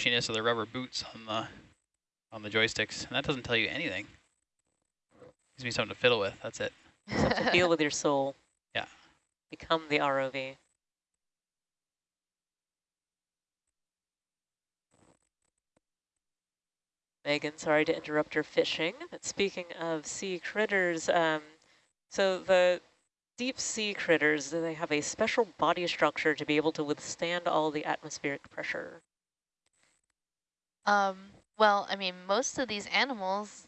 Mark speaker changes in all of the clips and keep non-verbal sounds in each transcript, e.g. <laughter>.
Speaker 1: squishiness of the rubber boots on the on the joysticks, and that doesn't tell you anything. Gives me something to fiddle with. That's it.
Speaker 2: to deal with your soul. <laughs>
Speaker 1: Yeah.
Speaker 2: Become the ROV. Megan, sorry to interrupt your fishing, but speaking of sea critters, um, so the deep sea critters, they have a special body structure to be able to withstand all the atmospheric pressure.
Speaker 3: Um, well, I mean, most of these animals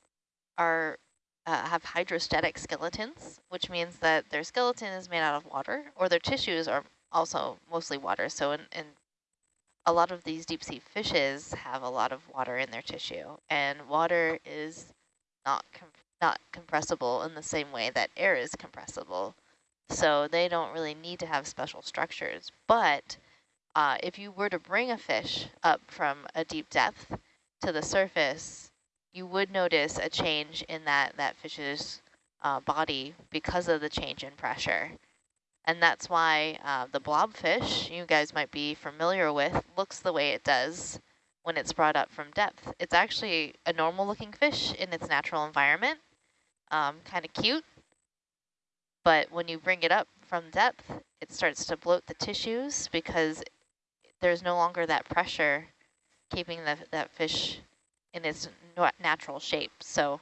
Speaker 3: are uh, have hydrostatic skeletons, which means that their skeleton is made out of water, or their tissues are also mostly water. So in, in a lot of these deep sea fishes have a lot of water in their tissue, and water is not not compressible in the same way that air is compressible. So they don't really need to have special structures. But uh, if you were to bring a fish up from a deep depth to the surface, you would notice a change in that, that fish's uh, body because of the change in pressure. And that's why uh, the blobfish, you guys might be familiar with, looks the way it does when it's brought up from depth. It's actually a normal looking fish in its natural environment, um, kind of cute. But when you bring it up from depth, it starts to bloat the tissues because there's no longer that pressure keeping the, that fish in its natural shape. So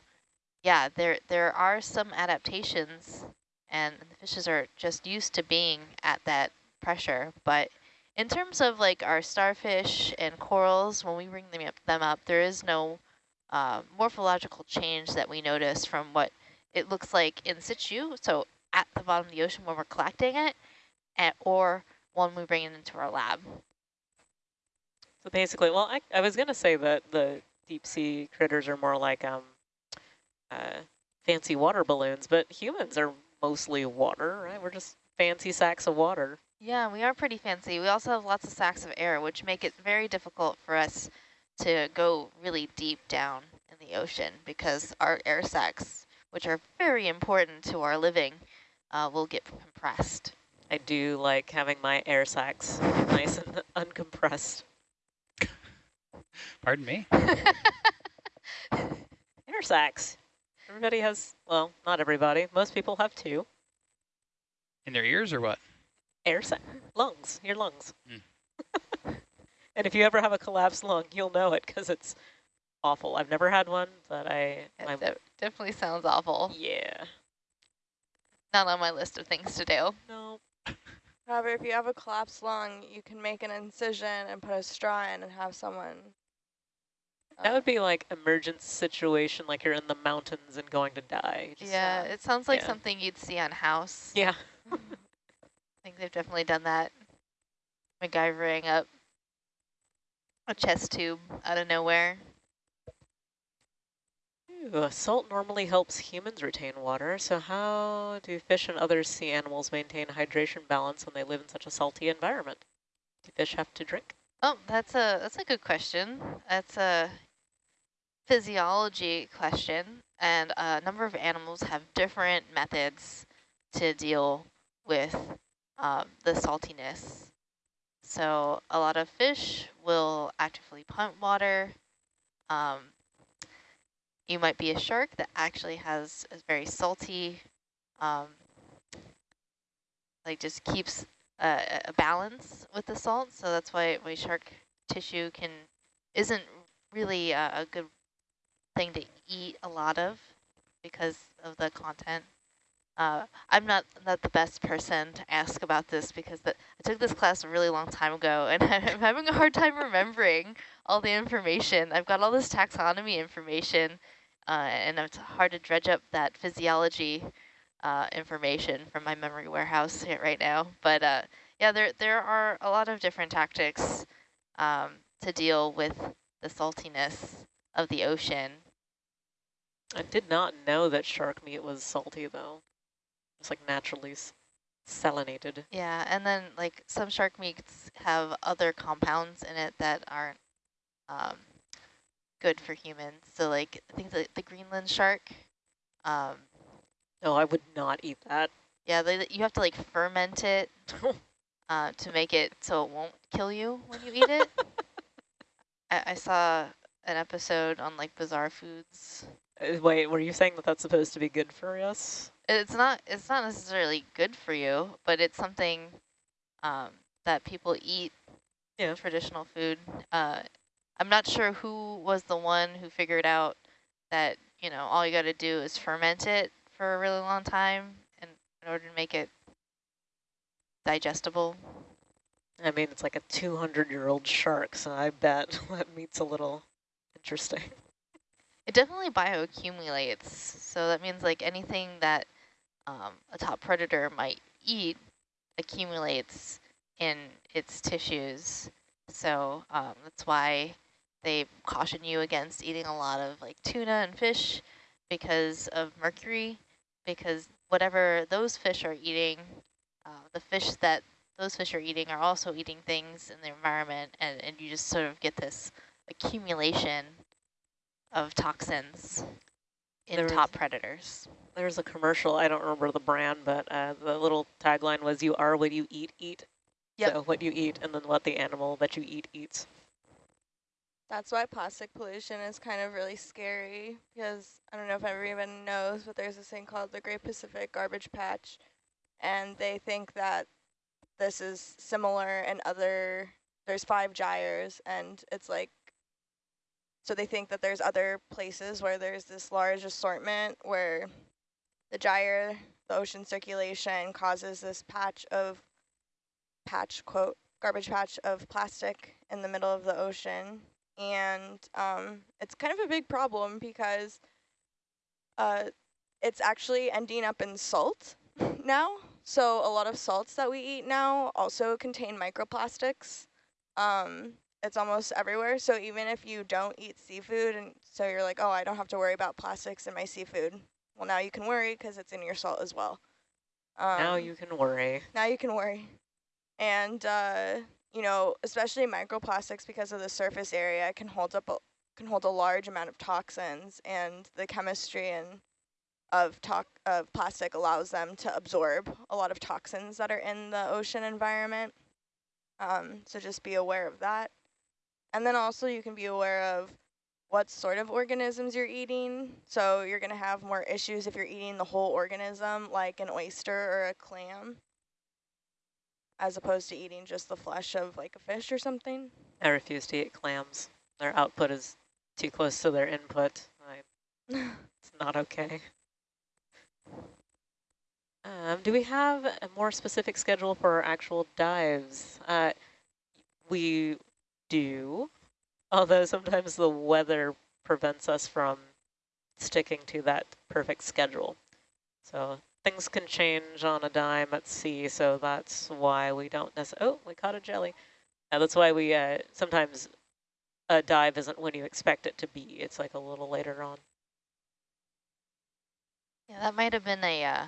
Speaker 3: yeah, there, there are some adaptations and the fishes are just used to being at that pressure. But in terms of like our starfish and corals, when we bring them up, them up there is no uh, morphological change that we notice from what it looks like in situ, so at the bottom of the ocean when we're collecting it, and, or when we bring it into our lab.
Speaker 2: So basically, well, I, I was going to say that the deep sea critters are more like um, uh, fancy water balloons, but humans are mostly water, right? We're just fancy sacks of water.
Speaker 3: Yeah, we are pretty fancy. We also have lots of sacks of air, which make it very difficult for us to go really deep down in the ocean because our air sacs, which are very important to our living, uh, will get compressed.
Speaker 2: I do like having my air sacs <laughs> nice and uncompressed.
Speaker 1: Pardon me? <laughs>
Speaker 2: air sacs. Everybody has, well, not everybody. Most people have two.
Speaker 1: In their ears or what?
Speaker 2: Air sac, lungs, your lungs. Mm. <laughs> and if you ever have a collapsed lung, you'll know it because it's awful. I've never had one, but I...
Speaker 3: It definitely sounds awful.
Speaker 2: Yeah.
Speaker 3: Not on my list of things to do.
Speaker 2: No.
Speaker 4: However, if you have a collapsed lung, you can make an incision and put a straw in and have someone
Speaker 2: that would be like emergent situation, like you're in the mountains and going to die.
Speaker 3: Just, yeah, uh, it sounds like yeah. something you'd see on House.
Speaker 2: Yeah. <laughs>
Speaker 3: I think they've definitely done that. MacGyvering up a chest tube out of nowhere.
Speaker 2: Ooh, salt normally helps humans retain water, so how do fish and other sea animals maintain hydration balance when they live in such a salty environment? Do fish have to drink?
Speaker 3: Oh, that's a that's a good question. That's a physiology question, and a number of animals have different methods to deal with um, the saltiness. So a lot of fish will actively pump water. Um, you might be a shark that actually has a very salty, um, like just keeps a, a, balance with the salt. So that's why, why shark tissue can isn't really a, a good thing to eat a lot of because of the content. Uh, I'm not, not the best person to ask about this because the, I took this class a really long time ago <laughs> and I'm having a hard time remembering all the information. I've got all this taxonomy information uh, and it's hard to dredge up that physiology uh, information from my memory warehouse <laughs> right now. But uh, yeah, there, there are a lot of different tactics um, to deal with the saltiness of the ocean.
Speaker 2: I did not know that shark meat was salty though. It's like naturally salinated.
Speaker 3: Yeah, and then like some shark meats have other compounds in it that aren't um, good for humans. So like I think the, the Greenland shark. Um,
Speaker 2: no, I would not eat that.
Speaker 3: Yeah, they, you have to like ferment it <laughs> uh, to make it so it won't kill you when you eat it. <laughs> I, I saw an episode on like bizarre foods.
Speaker 2: Uh, wait, were you saying that that's supposed to be good for us?
Speaker 3: It's not. It's not necessarily good for you, but it's something um, that people eat.
Speaker 2: Yeah.
Speaker 3: Traditional food. Uh, I'm not sure who was the one who figured out that you know all you got to do is ferment it for a really long time, and in order to make it digestible.
Speaker 2: I mean, it's like a 200-year-old shark, so I bet <laughs> that meat's a little interesting.
Speaker 3: It definitely bioaccumulates. So that means like anything that um, a top predator might eat accumulates in its tissues. So um, that's why they caution you against eating a lot of like tuna and fish because of mercury, because whatever those fish are eating, uh, the fish that those fish are eating are also eating things in the environment, and, and you just sort of get this accumulation of toxins in
Speaker 2: There
Speaker 3: top
Speaker 2: is-
Speaker 3: predators.
Speaker 2: There's a commercial, I don't remember the brand, but uh, the little tagline was, you are what you eat, eat.
Speaker 3: Yep.
Speaker 2: So what you eat and then what the animal that you eat eats.
Speaker 4: That's why plastic pollution is kind of really scary because I don't know if everyone knows, but there's this thing called the Great Pacific Garbage Patch, and they think that this is similar in other. There's five gyres, and it's like. So they think that there's other places where there's this large assortment where the gyre, the ocean circulation, causes this patch of patch quote garbage patch of plastic in the middle of the ocean and um, it's kind of a big problem because uh, it's actually ending up in salt <laughs> now. So a lot of salts that we eat now also contain microplastics. Um, it's almost everywhere. So even if you don't eat seafood, and so you're like, oh, I don't have to worry about plastics in my seafood. Well, now you can worry because it's in your salt as well. Um,
Speaker 2: now you can worry.
Speaker 4: now you can worry. And, uh, you know, especially microplastics because of the surface area can hold up a, can hold a large amount of toxins and the chemistry and of tox of plastic allows them to absorb a lot of toxins that are in the ocean environment. Um, so just be aware of that. And then also you can be aware of what sort of organisms you're eating. So you're going to have more issues if you're eating the whole organism like an oyster or a clam as opposed to eating just the flesh of like a fish or something.
Speaker 2: I refuse to eat clams. Their output is too close to their input. I, <laughs> it's not okay. Um, do we have a more specific schedule for our actual dives? Uh, we do, although sometimes the weather prevents us from sticking to that perfect schedule. So things can change on a dime at sea, so that's why we don't necessarily, oh, we caught a jelly. That's why we uh, sometimes a dive isn't when you expect it to be. It's like a little later on.
Speaker 3: Yeah, that might have been a uh,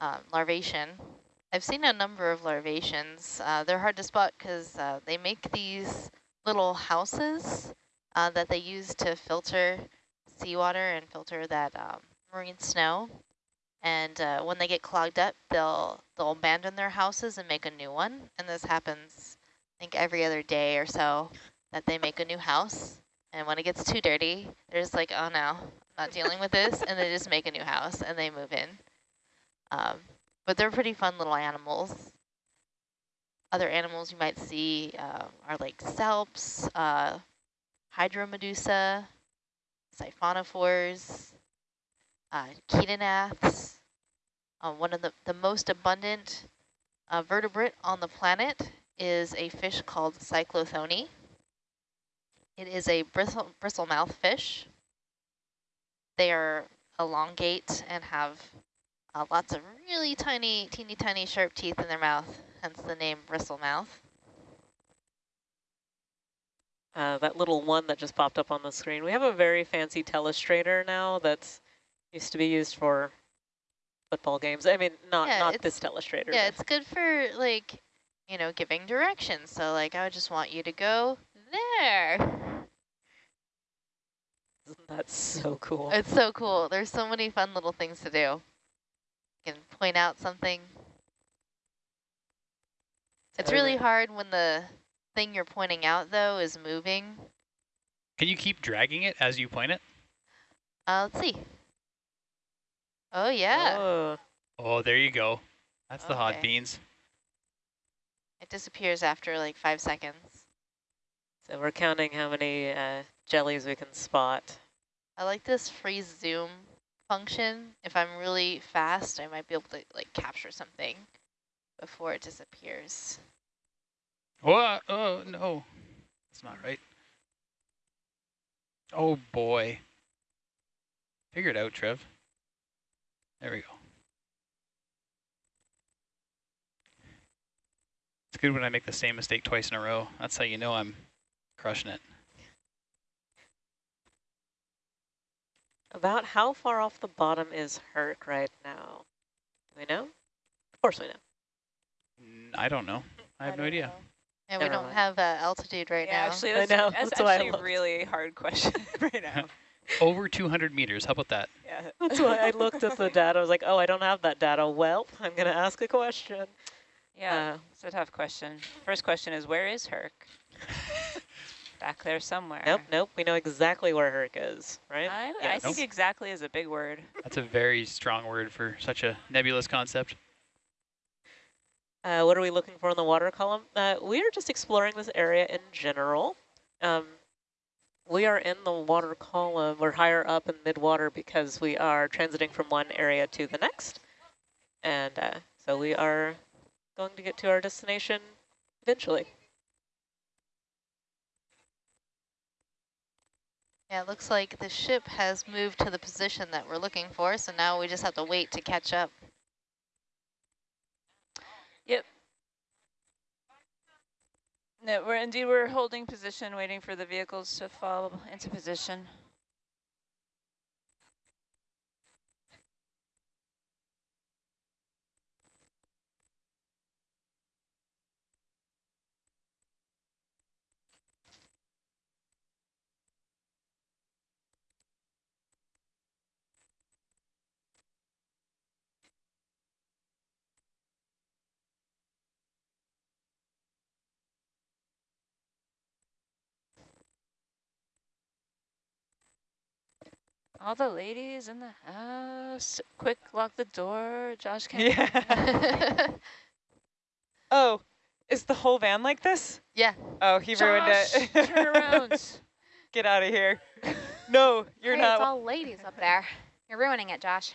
Speaker 3: um, larvacean. I've seen a number of larvaceans. Uh, they're hard to spot because uh, they make these little houses uh, that they use to filter seawater and filter that um, marine snow. And uh, when they get clogged up, they'll they'll abandon their houses and make a new one. And this happens, I think, every other day or so that they make a new house. And when it gets too dirty, they're just like, oh no, not dealing with this, and they just make a new house and they move in. Um, but they're pretty fun little animals. Other animals you might see uh, are like salps, uh, hydromedusa, siphonophores, uh, chaetognaths. Uh, one of the, the most abundant uh, vertebrate on the planet is a fish called cyclothone. It is a bristle, bristlemouth fish. They are elongate and have uh, lots of really tiny, teeny tiny sharp teeth in their mouth, hence the name bristlemouth.
Speaker 2: Uh, that little one that just popped up on the screen. We have a very fancy telestrator now that's used to be used for football games. I mean, not
Speaker 3: Yeah,
Speaker 2: not this telestrator.
Speaker 3: Yeah, it's good for like, you know, giving directions. So like, I would just want you to go there.
Speaker 2: Isn't that so cool?
Speaker 3: It's so cool. There's so many fun little things to do. You can point out something. It's really hard when the thing you're pointing out, though, is moving.
Speaker 1: Can you keep dragging it as you point it?
Speaker 3: Uh, let's see. Oh, yeah.
Speaker 2: Oh,
Speaker 1: Oh, there you go. That's the hot beans.
Speaker 3: It disappears after like five seconds.
Speaker 2: so we're counting how many uh, jellies we can spot.
Speaker 3: I like this freeze zoom function. If I'm really fast, I might be able to like capture something before it disappears.
Speaker 1: Oh, uh, oh no. That's not right. Oh boy. Figure it out, Trev. There we go. It's good when I make the same mistake twice in a row. That's how you know I'm crushing it.
Speaker 2: About how far off the bottom is Herc right now? Do we know? Of course we know.
Speaker 1: I don't know. I have no idea.
Speaker 4: know.
Speaker 3: Yeah, we don't
Speaker 2: mind.
Speaker 3: have uh, altitude right
Speaker 5: yeah,
Speaker 3: now.
Speaker 5: actually,
Speaker 2: I
Speaker 5: that's,
Speaker 2: know,
Speaker 5: that's
Speaker 2: that's
Speaker 5: actually a really hard question <laughs> right now. <laughs>
Speaker 1: Over 200 meters. How about that?
Speaker 5: Yeah. <laughs>
Speaker 2: That's why I looked at the data. I was like, oh, I don't have that data. Well, I'm going to ask a question.
Speaker 5: Yeah,
Speaker 2: Uh,
Speaker 5: it's a tough question. First question is, where is Herc? Back there somewhere.
Speaker 2: Nope, nope. We know exactly where Herc is, right?
Speaker 5: I, I think
Speaker 1: Nope.
Speaker 5: exactly is a big word. <laughs>
Speaker 1: That's a very strong word for such a nebulous concept.
Speaker 2: Uh, what are we looking for in the water column? Uh, we are just exploring this area in general. Um, we are in the water column. We're higher up in midwater because we are transiting from one area to the next. And uh, so we are going to get to our destination eventually.
Speaker 3: Yeah, it looks like the ship has moved to the position that we're looking for, so now we just have to wait to catch up. Yep.
Speaker 5: No, we're indeed we're holding position, waiting for the vehicles to fall into position. All the ladies in the house, quick, lock the door. Josh can't.
Speaker 3: yeah. <laughs>
Speaker 6: Oh, is the whole van like this?
Speaker 3: yeah.
Speaker 6: Oh, he ruined it.
Speaker 5: turn <laughs> around.
Speaker 6: Get out of here. No, you're
Speaker 7: Hey,
Speaker 6: not.
Speaker 7: It's all ladies up there. You're ruining it, Josh.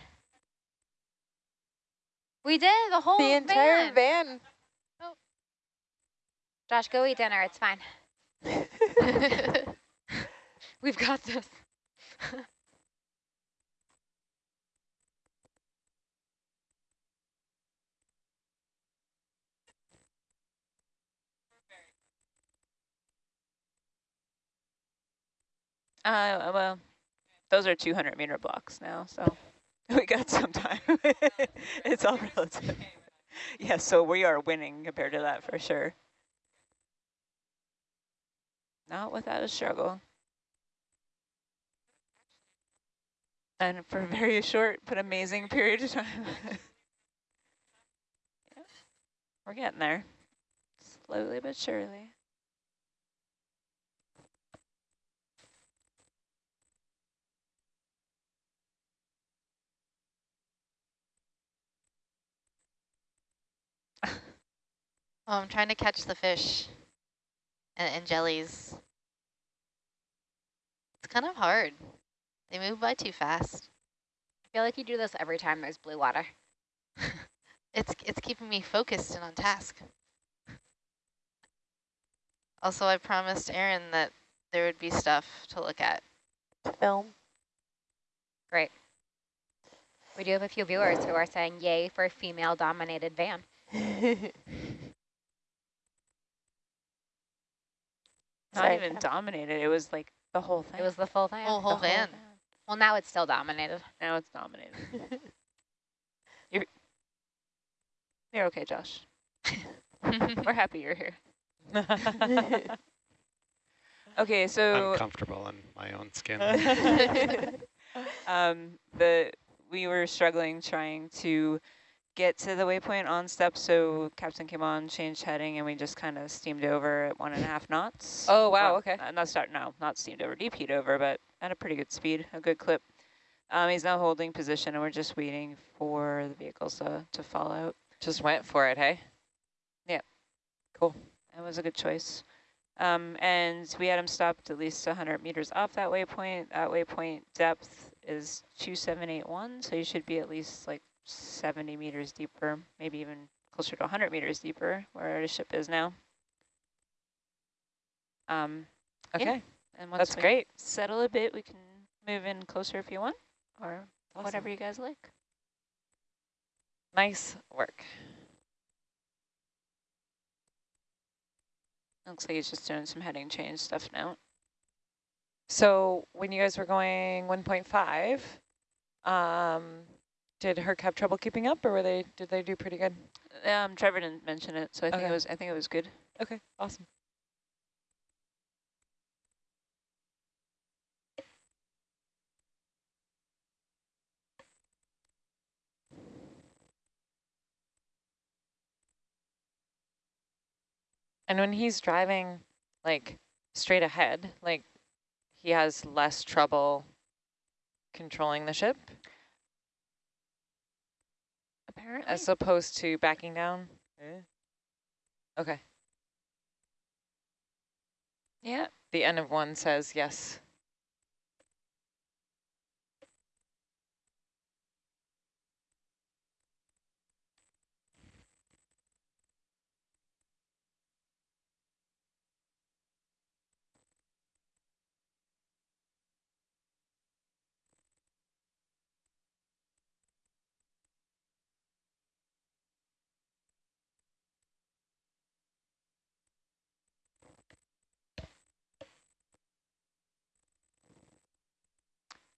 Speaker 7: We did the whole
Speaker 4: The entire
Speaker 7: van.
Speaker 4: van.
Speaker 7: Josh, go eat dinner. It's fine. <laughs> We've got this.
Speaker 5: Uh, well, those are 200 meter blocks now, so <laughs> we got some time. <laughs> it's all relative. Yeah, so we are winning compared to that for sure. Not without a struggle. And for a very short but amazing period of time. <laughs> yeah, we're getting there. Slowly but surely.
Speaker 3: Oh, I'm trying to catch the fish and, and jellies. It's kind of hard. They move by too fast.
Speaker 7: I feel like you do this every time there's blue water. <laughs>
Speaker 3: It's it's keeping me focused and on task. Also, I promised Aaron that there would be stuff to look at.
Speaker 4: Film.
Speaker 7: Great. We do have a few viewers who are saying yay for a female-dominated van. <laughs>
Speaker 5: Not
Speaker 4: Sorry,
Speaker 5: even dominated. It was like the whole thing.
Speaker 7: It was the full van.
Speaker 3: Oh, whole
Speaker 5: The
Speaker 3: van.
Speaker 7: Well, now it's still dominated.
Speaker 5: Now it's dominated. <laughs> you're, you're okay, Josh. <laughs> We're happy you're here. <laughs> Okay, so
Speaker 8: I'm comfortable in my own skin.
Speaker 5: um, the we were struggling trying to get to the waypoint on step, so captain came on, changed heading, and we just kind of steamed over at one and a half knots.
Speaker 6: Oh, wow,
Speaker 5: Well,
Speaker 6: okay.
Speaker 5: uh, not start, no, not steamed over, DP'd over, but at a pretty good speed, a good clip. Um, he's now holding position, and we're just waiting for the vehicles to, to fall out.
Speaker 6: Just went for it, hey? Yeah. Cool.
Speaker 5: That was a good choice. Um, and we had him stopped at least 100 meters off that waypoint. That waypoint depth is 2781, so you should be at least like 70 meters deeper, maybe even closer to 100 meters deeper where the ship is now. Um,
Speaker 6: Okay,
Speaker 5: Yeah. and once
Speaker 6: that's great.
Speaker 5: settle a bit, we can move in closer if you want, or
Speaker 6: Awesome.
Speaker 5: whatever you guys like.
Speaker 6: Nice work.
Speaker 5: Looks like he's just doing some heading change stuff now.
Speaker 6: So when you guys were going 1.5, um, did Herc have trouble keeping up, or were they? Did they do pretty good?
Speaker 5: Um, Trevor didn't mention it, so I think it was. I think it was good.
Speaker 6: Okay, awesome. And when he's driving like straight ahead, like he has less trouble controlling the ship
Speaker 5: Apparently.
Speaker 6: as opposed to backing down. Okay.
Speaker 5: yeah.
Speaker 6: The N of one says yes.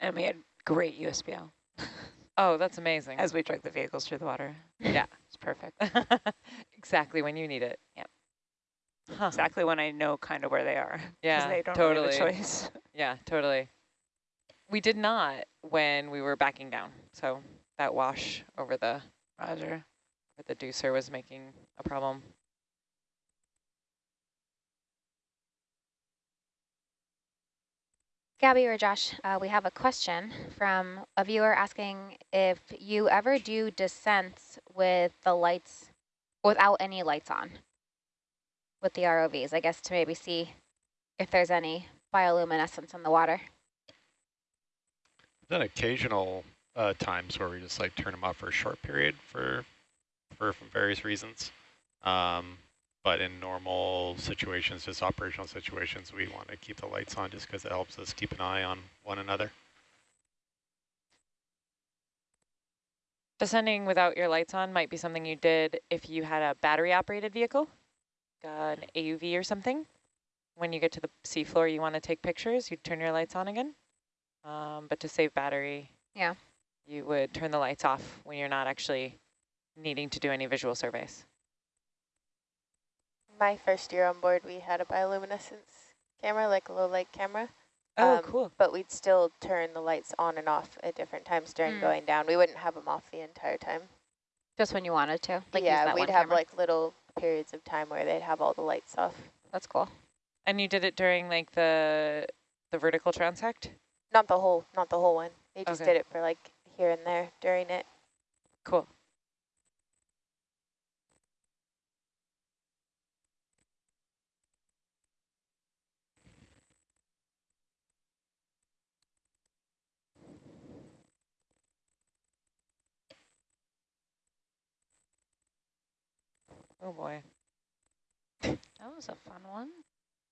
Speaker 5: And we had great USBL
Speaker 6: Oh, that's amazing.
Speaker 5: as we drug the vehicles through the water.
Speaker 6: Yeah. <laughs>
Speaker 5: It's perfect. <laughs>
Speaker 6: exactly when you need it.
Speaker 5: Yep.
Speaker 6: Huh.
Speaker 5: exactly when I know kind of where they are.
Speaker 6: Yeah,
Speaker 5: they don't
Speaker 6: totally.
Speaker 5: really have a choice. <laughs>
Speaker 6: Yeah, totally. We did not when we were backing down. So that wash over the
Speaker 5: Roger.
Speaker 6: where the deucer was making a problem.
Speaker 7: Gabby or Josh, uh, we have a question from a viewer asking if you ever do descents with the lights, without any lights on, with the ROVs, I guess to maybe see if there's any bioluminescence in the water.
Speaker 8: Then occasional uh, times where we just like turn them off for a short period for, for various reasons. Um, but in normal situations, just operational situations, we want to keep the lights on just because it helps us keep an eye on one another.
Speaker 6: Descending without your lights on might be something you did if you had a battery operated vehicle, an AUV or something. When you get to the seafloor, you want to take pictures, you turn your lights on again. Um, but to save battery,
Speaker 7: Yeah.
Speaker 6: you would turn the lights off when you're not actually needing to do any visual surveys.
Speaker 4: My first year on board, we had a bioluminescence camera, like a low light camera,
Speaker 6: Oh,
Speaker 4: Um,
Speaker 6: cool.
Speaker 4: but we'd still turn the lights on and off at different times during
Speaker 7: Mm.
Speaker 4: going down. We wouldn't have them off the entire time.
Speaker 7: Just when you wanted to, like
Speaker 4: yeah, we'd have
Speaker 7: camera.
Speaker 4: like little periods of time where they'd have all the lights off.
Speaker 7: That's cool.
Speaker 6: And you did it during like the the vertical transect?
Speaker 4: Not the whole, not the whole one. They just
Speaker 6: Okay.
Speaker 4: did it for like here and there during it.
Speaker 6: Cool. Oh boy.
Speaker 5: That was a fun one.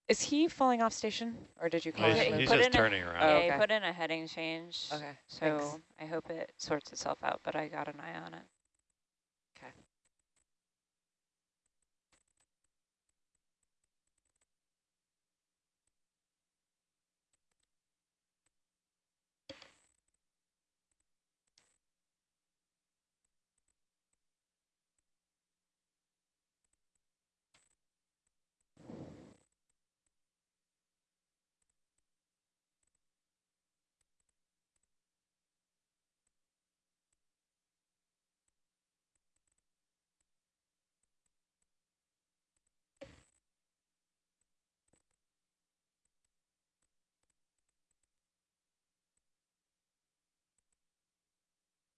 Speaker 6: Is he falling off station or did you call
Speaker 8: He's,
Speaker 6: him?
Speaker 8: he's
Speaker 5: put
Speaker 8: just
Speaker 5: in a-
Speaker 8: turning around.
Speaker 6: Oh, okay.
Speaker 5: he put in a heading change.
Speaker 6: Okay,
Speaker 5: So
Speaker 6: thanks.
Speaker 5: I hope it sorts itself out, but I got an eye on it.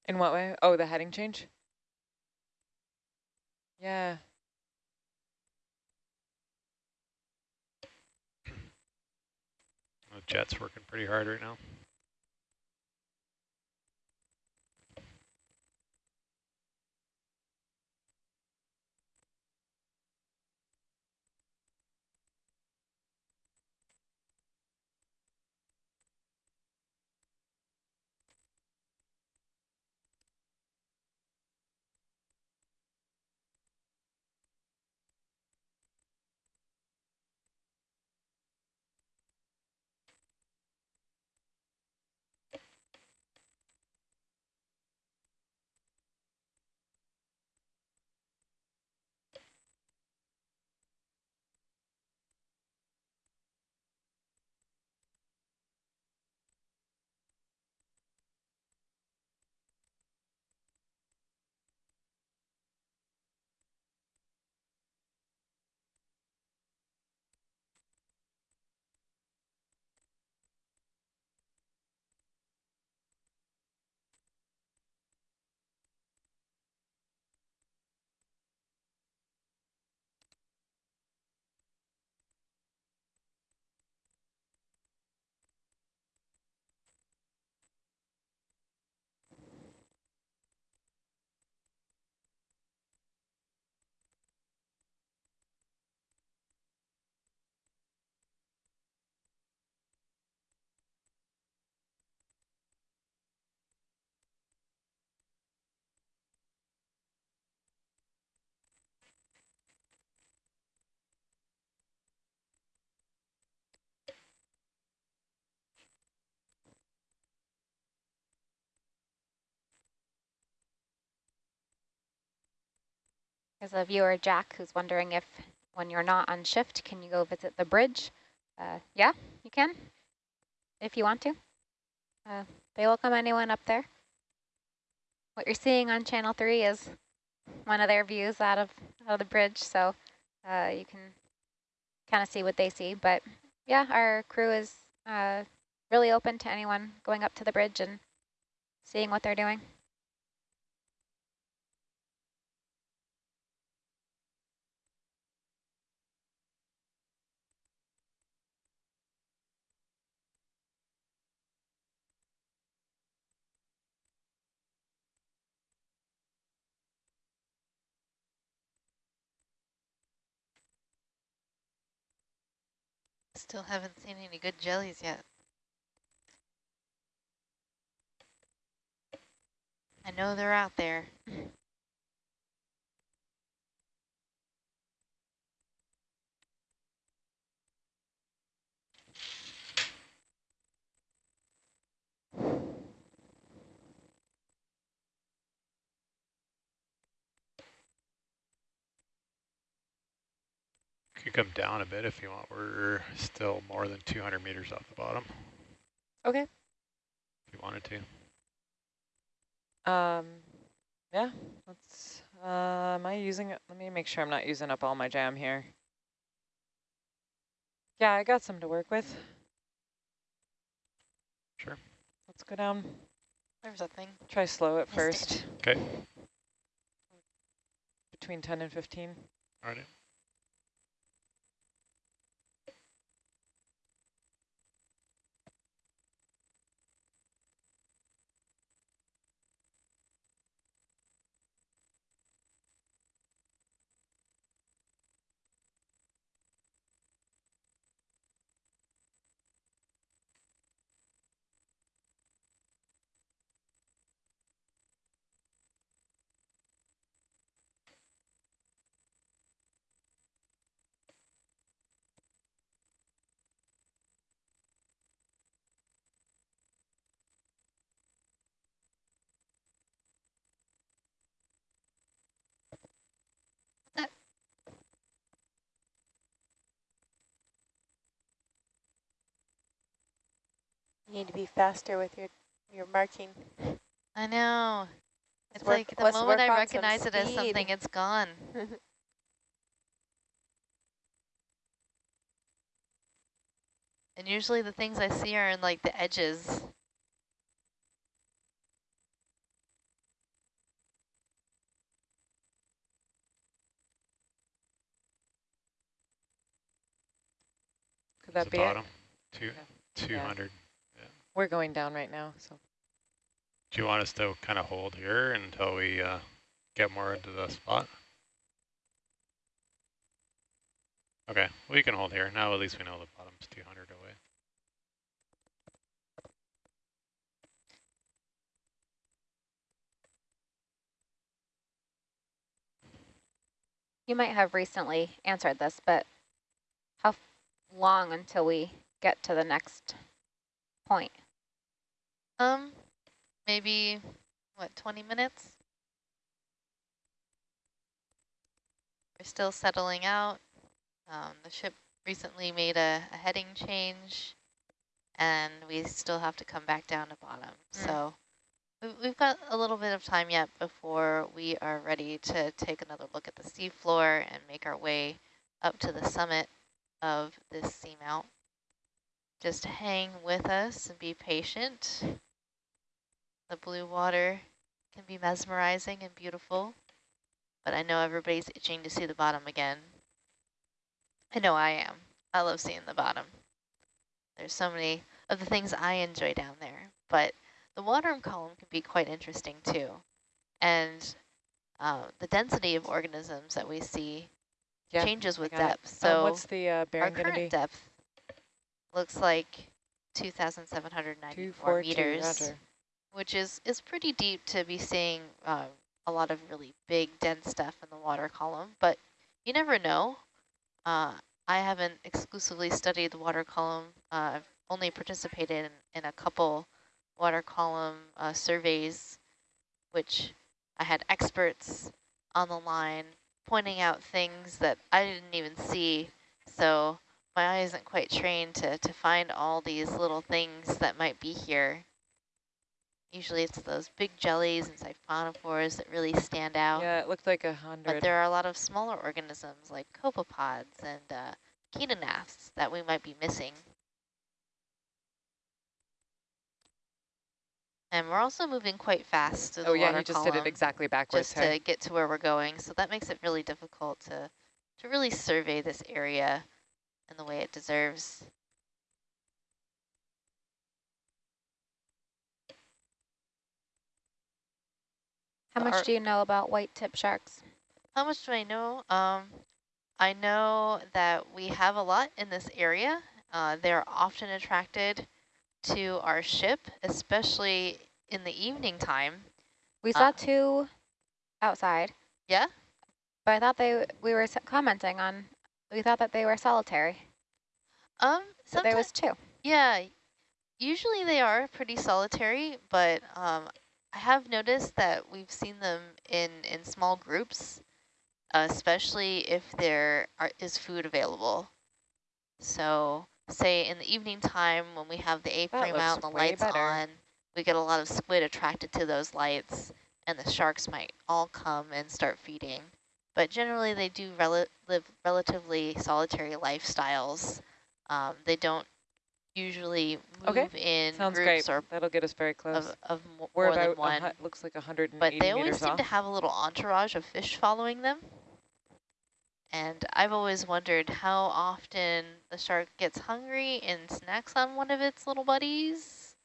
Speaker 6: In what way? Oh, the heading change? Yeah.
Speaker 8: The jet's working pretty hard right now.
Speaker 7: There's a viewer, Jack, who's wondering if when you're not on shift, can you go visit the bridge? Uh, yeah, you can, if you want to. Uh, they welcome anyone up there. What you're seeing on channel three is one of their views out of, out of the bridge, so uh, you can kind of see what they see. But yeah, our crew is uh, really open to anyone going up to the bridge and seeing what they're doing.
Speaker 3: Still haven't seen any good jellies yet. I know they're out there. <laughs>
Speaker 8: Could come down a bit if you want. We're still more than 200 meters off the bottom.
Speaker 6: Okay.
Speaker 8: If you wanted to.
Speaker 6: Um, yeah, let's, uh, am I using it? Let me make sure I'm not using up all my jam here. Yeah, I got some to work with.
Speaker 8: Sure.
Speaker 6: Let's go down.
Speaker 3: There's a thing.
Speaker 6: Try slow at
Speaker 3: Missed
Speaker 6: first.
Speaker 8: Okay.
Speaker 6: Between 10 and 15.
Speaker 8: All right.
Speaker 9: You need to be faster with your, your marking.
Speaker 3: I know. It's, like the moment I recognize it as something, it's gone. <laughs> and usually the things I see are in like the edges.
Speaker 6: Could that be
Speaker 8: bottom? Two,
Speaker 6: yeah.
Speaker 8: 200. Yeah.
Speaker 6: We're going down right now, so.
Speaker 8: Do you want us to kind of hold here until we uh, get more into the spot? Okay, we can hold here. Now at least we know the bottom's 200 away.
Speaker 7: You might have recently answered this, but how long until we get to the next point?
Speaker 3: Um, maybe, what, 20 minutes? We're still settling out. Um, the ship recently made a, a heading change, and we still have to come back down to bottom.
Speaker 7: Mm.
Speaker 3: So we- we've got a little bit of time yet before we are ready to take another look at the seafloor and make our way up to the summit of this seamount. Just hang with us and be patient. The blue water can be mesmerizing and beautiful, but I know everybody's itching to see the bottom again. I know I am. I love seeing the bottom. There's so many of the things I enjoy down there, but the water column can be quite interesting too. And uh, the density of organisms that we see
Speaker 6: Yeah,
Speaker 3: changes with
Speaker 6: got it.
Speaker 3: depth.
Speaker 6: Um,
Speaker 3: So
Speaker 6: what's the uh,
Speaker 3: our current
Speaker 6: be?
Speaker 3: depth looks like 2,794
Speaker 6: 242,
Speaker 3: meters,
Speaker 6: roger.
Speaker 3: Which is, is pretty deep to be seeing uh, a lot of really big, dense stuff in the water column. But you never know. Uh, I haven't exclusively studied the water column. Uh, I've only participated in, in a couple water column uh, surveys, which I had experts on the line pointing out things that I didn't even see. So my eye isn't quite trained to, to find all these little things that might be here. Usually it's those big jellies and siphonophores that really stand out.
Speaker 6: Yeah, it looked like a hundred.
Speaker 3: But there are a lot of smaller organisms like copepods and uh, that we might be missing. And we're also moving quite fast through
Speaker 6: oh
Speaker 3: the
Speaker 6: yeah,
Speaker 3: water
Speaker 6: he just did it exactly backwards.
Speaker 3: just
Speaker 6: hey.
Speaker 3: to get to where we're going. So that makes it really difficult to, to really survey this area in the way it deserves.
Speaker 7: How much do you know about white tip sharks?
Speaker 3: How much do I know? Um, I know that we have a lot in this area. Uh, they're often attracted to our ship, especially in the evening time.
Speaker 7: We saw
Speaker 3: Uh,
Speaker 7: two outside,
Speaker 3: Yeah?
Speaker 7: but I thought they we were commenting on. We thought that they were solitary,
Speaker 3: Um,
Speaker 7: so there was two.
Speaker 3: yeah, usually they are pretty solitary, but um, I have noticed that we've seen them in, in small groups, especially if there are, is food available. So say in the evening time when we have the A-frame out and the lights
Speaker 6: better.
Speaker 3: on, we get a lot of squid attracted to those lights and the sharks might all come and start feeding. But generally they do rel live relatively solitary lifestyles. Um, they don't usually move
Speaker 6: Okay,
Speaker 3: in
Speaker 6: Sounds
Speaker 3: groups
Speaker 6: great.
Speaker 3: or
Speaker 6: That'll get us very close.
Speaker 3: of, of
Speaker 6: We're
Speaker 3: more than
Speaker 6: about, a
Speaker 3: one.
Speaker 6: hu- looks like 180
Speaker 3: But they always seem
Speaker 6: off.
Speaker 3: to have a little entourage of fish following them. And I've always wondered how often the shark gets hungry and snacks on one of its little buddies.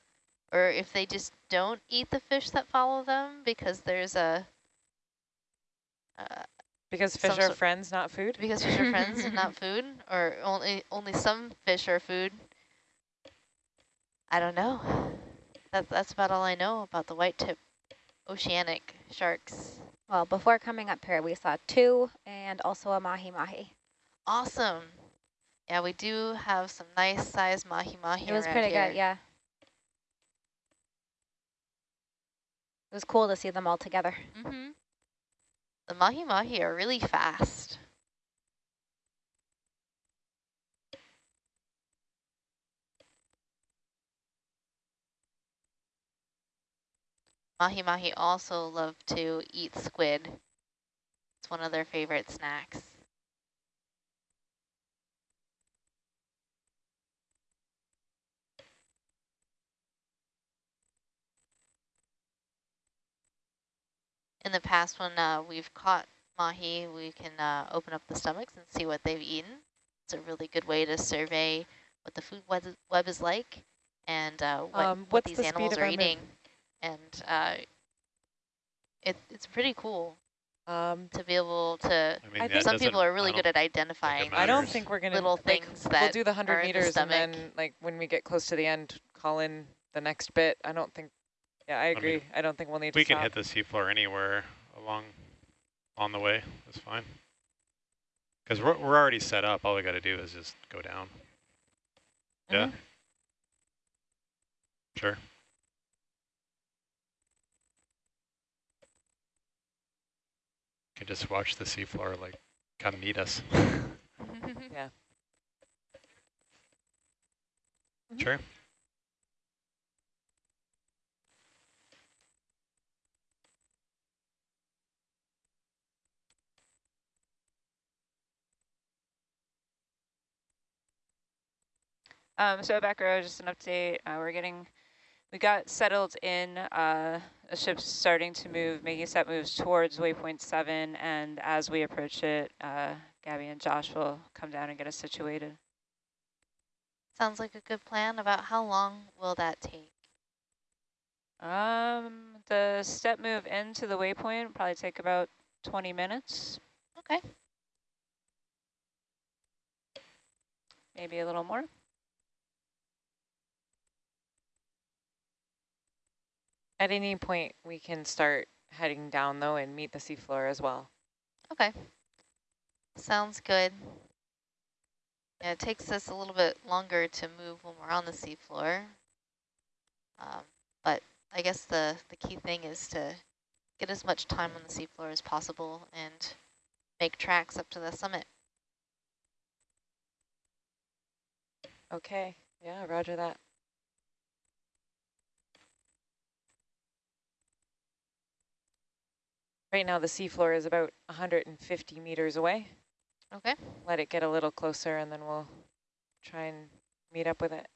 Speaker 3: Or if they just don't eat the fish that follow them because there's a... Uh,
Speaker 6: because fish are friends, not food?
Speaker 3: because fish are friends and not <laughs> food, or only only some fish are food. I don't know. That, that's about all I know about the white tip oceanic sharks.
Speaker 7: Well, before coming up here, we saw two and also a mahi mahi.
Speaker 3: Awesome. Yeah, we do have some nice size mahi-mahi
Speaker 7: It was pretty
Speaker 3: here.
Speaker 7: good, yeah. It was cool to see them all together.
Speaker 3: Mm-hmm. The mahi-mahi are really fast. Mahi-mahi also love to eat squid. It's one of their favorite snacks. In the past, when uh, we've caught mahi, we can uh, open up the stomachs and see what they've eaten. It's a really good way to survey what the food web is, web is like and uh, what,
Speaker 6: Um,
Speaker 3: what these
Speaker 6: the
Speaker 3: animals are eating. And uh, it, it's pretty cool
Speaker 6: Um,
Speaker 3: to be able to,
Speaker 8: I mean,
Speaker 6: I think
Speaker 3: some people are really good at identifying
Speaker 6: I don't think we're gonna
Speaker 3: little
Speaker 6: like,
Speaker 3: things that We'll
Speaker 6: do the hundred
Speaker 3: in the
Speaker 6: meters and then like when we get close to the end, call in the next bit. I don't think. Yeah, I agree. I, don't think we'll need
Speaker 8: We
Speaker 6: to
Speaker 8: can
Speaker 6: stop.
Speaker 8: hit the seafloor anywhere along on the way. That's fine. Because we're, we're already set up. All we got to do is just go down. Yeah.
Speaker 6: Mhm.
Speaker 8: Sure. Can just watch the seafloor like come meet us. <laughs>
Speaker 6: Yeah.
Speaker 8: Sure.
Speaker 5: Um, so back row, just an update. Uh, we're getting, we got settled in. Uh, the ship's starting to move, making set moves towards waypoint seven, and as we approach it, uh, Gabby and Josh will come down and get us situated.
Speaker 3: Sounds like a good plan. About how long will that take?
Speaker 5: Um, the step move into the waypoint probably take about 20 minutes,
Speaker 3: Okay.
Speaker 5: maybe a little more.
Speaker 6: At any point, we can start heading down though and meet the seafloor as well.
Speaker 3: Okay. Sounds good. Yeah, it takes us a little bit longer to move when we're on the seafloor. Um, but I guess the, the key thing is to get as much time on the seafloor as possible and make tracks up to the summit.
Speaker 6: Okay. Yeah, roger that. Right now, the seafloor is about 150 meters away.
Speaker 3: Okay.
Speaker 6: Let it get a little closer and then we'll try and meet up with it.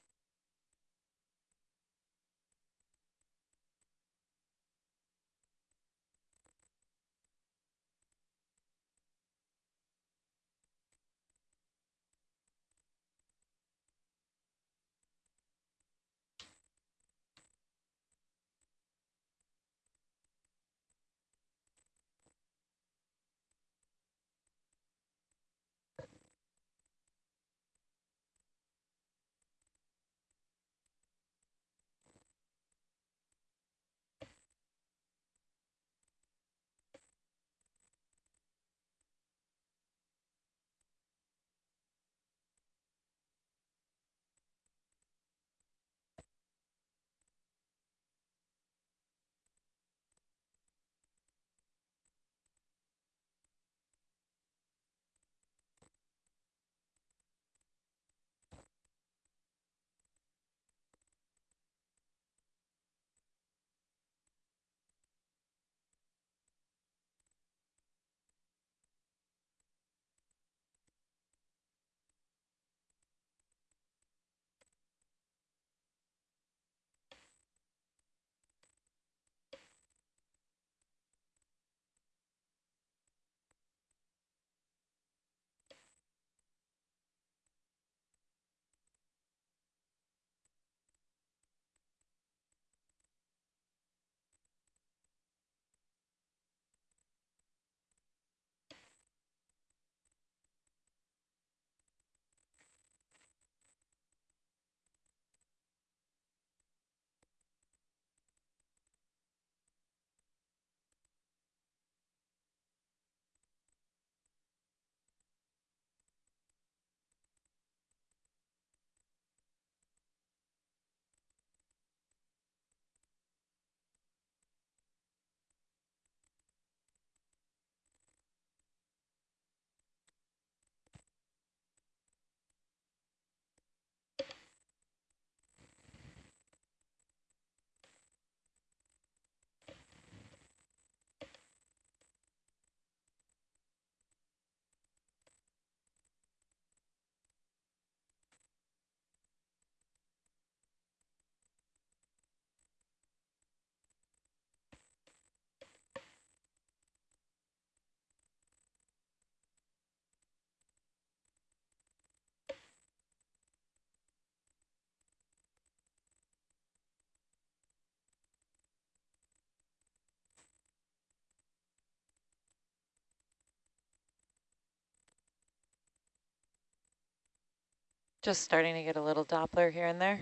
Speaker 6: Just starting to get a little Doppler here and there.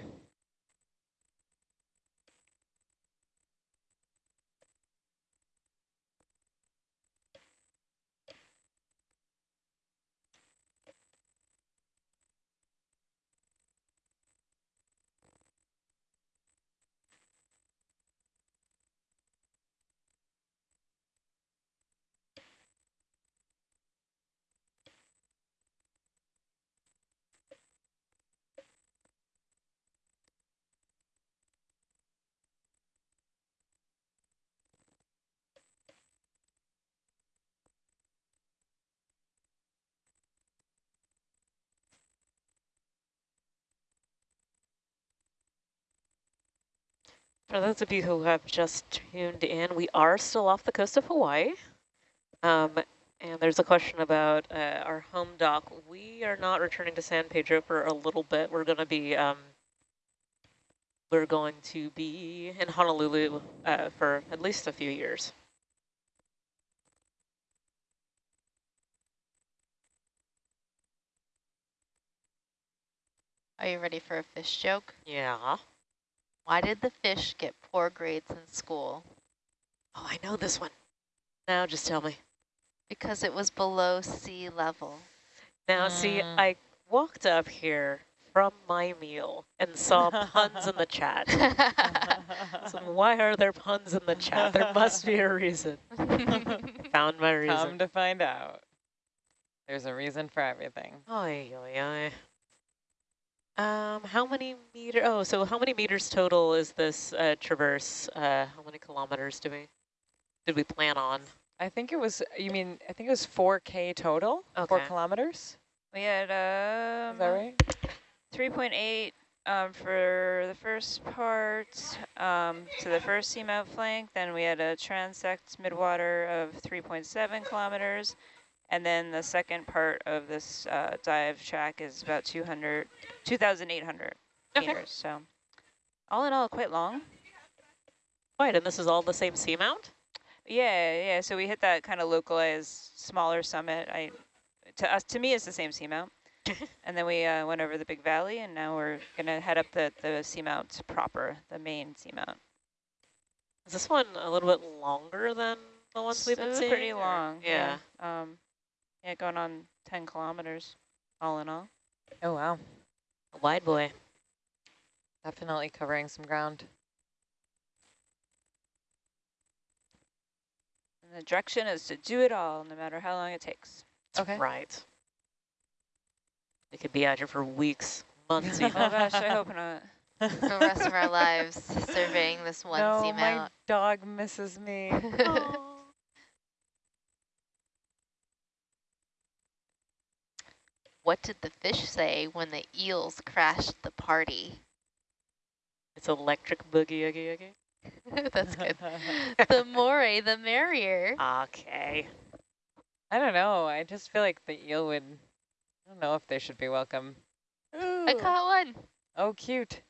Speaker 2: For those of you who have just tuned in, we are still off the coast of Hawaii. Um, and there's a question about uh, our home dock. We are not returning to San Pedro for a little bit. We're going to be um, we're going to be in Honolulu uh, for at least a few years.
Speaker 3: Are you ready for a fish joke?
Speaker 2: Yeah.
Speaker 3: Why did the fish get poor grades in school?
Speaker 2: Oh, I know this one. Now just tell me.
Speaker 3: Because it was below sea level.
Speaker 2: Now, see,
Speaker 6: Mm.
Speaker 2: I walked up here from my meal and saw puns in the chat. <laughs> So why are there puns in the chat? There must be a reason. <laughs> Found my reason.
Speaker 6: Come to find out. There's a reason for everything.
Speaker 2: Oy, oy, oy. Um, how many meter? Oh, so how many meters total is this uh, traverse? Uh, how many kilometers do we did we plan on?
Speaker 6: I think it was, you mean, I think it was 4K total?
Speaker 2: Okay.
Speaker 6: Four kilometers?
Speaker 5: We had um,
Speaker 6: Is that right?
Speaker 5: 3.8 um, for the first part um, to the first seamount flank. Then we had a transect midwater of 3.7 kilometers. And then the second part of this uh, dive track is about 200, 2,800
Speaker 2: Okay.
Speaker 5: meters. So all in all, quite long.
Speaker 2: Right, and this is all the same seamount?
Speaker 5: Yeah, yeah. So we hit that kind of localized smaller summit. I, to us, to me, it's the same seamount. <laughs> and then we uh, went over the big valley, and now we're gonna head up the the seamount proper, the main seamount.
Speaker 2: Is this one a little bit longer than the ones we've been
Speaker 5: It's
Speaker 2: seeing?
Speaker 5: pretty
Speaker 2: or-
Speaker 5: long.
Speaker 2: Yeah.
Speaker 5: Yeah. Um, yeah, going on 10 kilometers, all in all.
Speaker 6: Oh, wow.
Speaker 2: A wide boy.
Speaker 6: Definitely covering some ground.
Speaker 5: And the direction is to do it all, no matter how long it takes.
Speaker 6: Okay.
Speaker 2: Right. We could be out here for weeks, months <laughs>
Speaker 5: oh
Speaker 2: even.
Speaker 5: gosh, I hope not. <laughs>
Speaker 3: For the rest of our lives surveying this one
Speaker 6: no,
Speaker 3: seamount.
Speaker 6: my dog misses me. <laughs>
Speaker 3: what did the fish say when the eels crashed the party?
Speaker 2: It's electric boogie oogie oogie. <laughs>
Speaker 3: That's good. <laughs> the more the merrier.
Speaker 2: Okay.
Speaker 6: I don't know. I just feel like the eel would, I don't know if they should be welcome.
Speaker 3: I caught one.
Speaker 6: Oh, cute.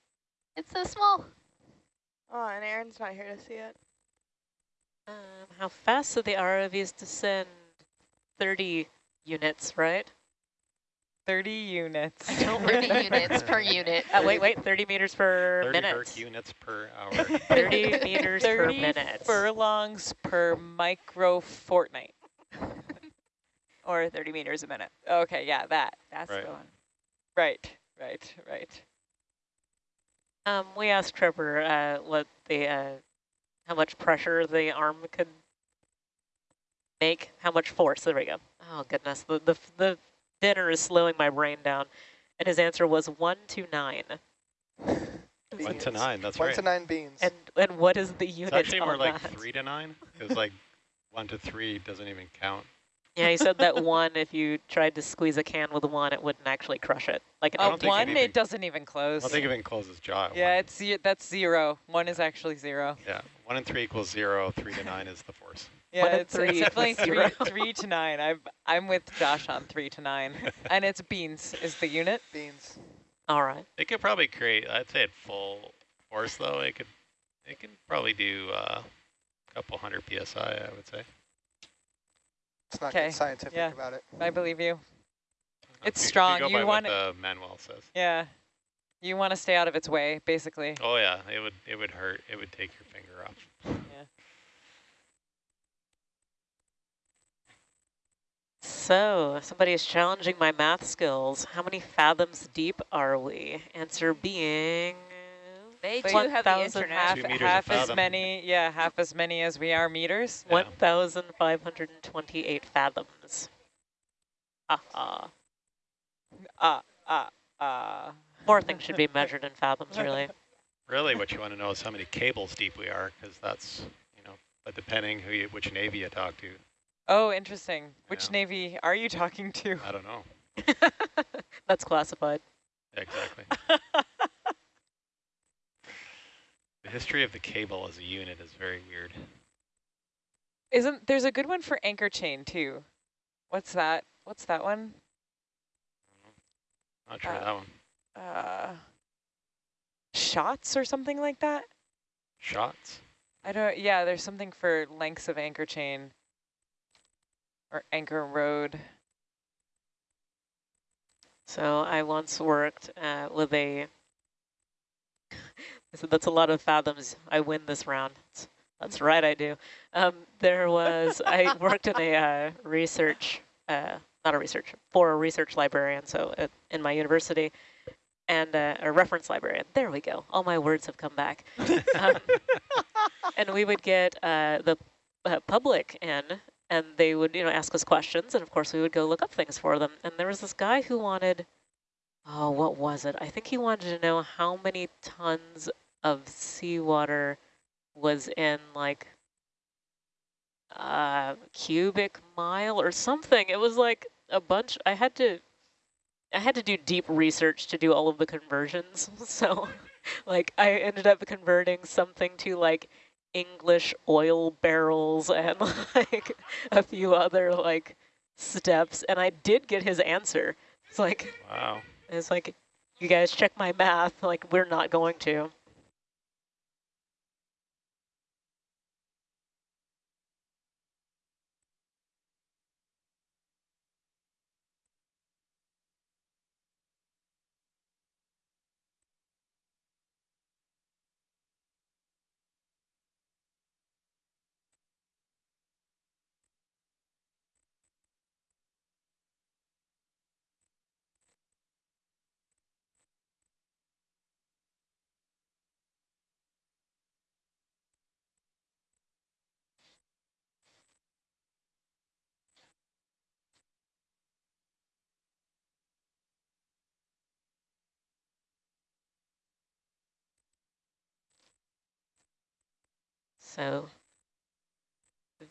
Speaker 3: It's so small.
Speaker 4: Oh, and Aaron's not here to see it.
Speaker 2: Um, how fast do the ROVs descend? 30 units, right?
Speaker 6: 30 units. <laughs>
Speaker 3: 30 units per <laughs> unit.
Speaker 2: Uh, wait, wait, 30 meters per
Speaker 8: 30
Speaker 2: minute.
Speaker 8: Herc units per <laughs> hour.
Speaker 2: 30 meters per minute.
Speaker 6: furlongs per micro fortnight.
Speaker 5: Or 30 meters a minute.
Speaker 6: Okay, yeah, that.
Speaker 5: That's
Speaker 8: Right.
Speaker 5: the one.
Speaker 6: Right, right, right.
Speaker 2: Um, we asked Trevor uh, what the uh, how much pressure the arm could make, how much force. There we go. Oh goodness, the the the dinner is slowing my brain down, and his answer was one to nine.
Speaker 8: One to nine, that's
Speaker 10: One
Speaker 8: right.
Speaker 10: to nine beans.
Speaker 2: And and what is the unit
Speaker 8: It's actually more like
Speaker 2: that?
Speaker 8: three to nine, because like one to three doesn't even count.
Speaker 2: Yeah, he said that one, if you tried to squeeze a can with one, it wouldn't actually crush it. Like
Speaker 8: a
Speaker 6: Uh,
Speaker 8: it
Speaker 6: one,
Speaker 8: even-
Speaker 6: it doesn't even close.
Speaker 8: I don't think it even closes jaw.
Speaker 6: yeah,
Speaker 8: one.
Speaker 6: it's that's zero. One is actually zero.
Speaker 8: Yeah, one and three equals zero, three to nine is the force.
Speaker 6: Yeah, it's,
Speaker 2: three
Speaker 6: it's definitely
Speaker 2: equals <laughs>
Speaker 6: three,
Speaker 2: zero.
Speaker 6: three to nine. I'm I'm with Josh on three to nine, <laughs> and it's beans is the unit.
Speaker 10: beans.
Speaker 2: all right.
Speaker 8: It could probably create, I'd say at full force though, it could, it can probably do uh, a couple hundred PSI, I would say.
Speaker 10: Let's not
Speaker 6: Okay,
Speaker 10: get scientific
Speaker 6: yeah.
Speaker 10: about it.
Speaker 6: I believe you. It's
Speaker 8: If
Speaker 6: strong.
Speaker 8: You, go
Speaker 6: You want
Speaker 8: what the Manuel says.
Speaker 6: Yeah. You want to stay out of its way, basically.
Speaker 8: Oh yeah, it would it would hurt. It would take your finger off.
Speaker 2: So, somebody is challenging my math skills. How many fathoms deep are we? Answer being...
Speaker 5: They
Speaker 2: too
Speaker 5: too have the
Speaker 2: 1,000
Speaker 5: internet.
Speaker 6: Half,
Speaker 8: Two meters a
Speaker 6: half as
Speaker 8: fathom.
Speaker 6: many, yeah, half as many as we are meters.
Speaker 8: Yeah.
Speaker 2: 1,528 fathoms. Aha.
Speaker 6: Ah, ah, ah.
Speaker 2: More things should be measured in fathoms, really. <laughs>
Speaker 8: Really, what you want to know is how many cables deep we are, because that's you know, but depending who you, which navy you talk to,
Speaker 6: Oh, interesting. Which
Speaker 8: Yeah.
Speaker 6: navy are you talking to?
Speaker 8: I don't know <laughs>
Speaker 2: That's classified.
Speaker 8: exactly. <laughs> the history of the cable as a unit is very weird.
Speaker 6: Isn't there's a good one for anchor chain too? What's that? What's that one?
Speaker 8: Not sure
Speaker 6: Uh,
Speaker 8: that one.
Speaker 6: Uh, shots or something like that?
Speaker 8: Shots.
Speaker 6: I don't. Yeah, there's something for lengths of anchor chain or anchor rode.
Speaker 2: So I once worked uh, with a, <laughs> so that's a lot of fathoms. I win this round. That's, that's right, I do. Um, there was, I <laughs> worked in a uh, research, uh, not a research, for a research librarian, so at, in my university, and uh, a reference librarian. There we go. All my words have come back. <laughs> Um, and we would get uh, the uh, public in and they would, you know, ask us questions, and of course we would go look up things for them. And there was this guy who wanted, oh, what was it? I think he wanted to know how many tons of seawater was in like a cubic mile or something. It was like a bunch. I had to, I had to do deep research to do all of the conversions. <laughs> So, like, I ended up converting something to like English oil barrels and <laughs> like a few other like steps and I did get his answer. It's like
Speaker 8: Wow.
Speaker 2: it's like you guys check my math like we're not going to. So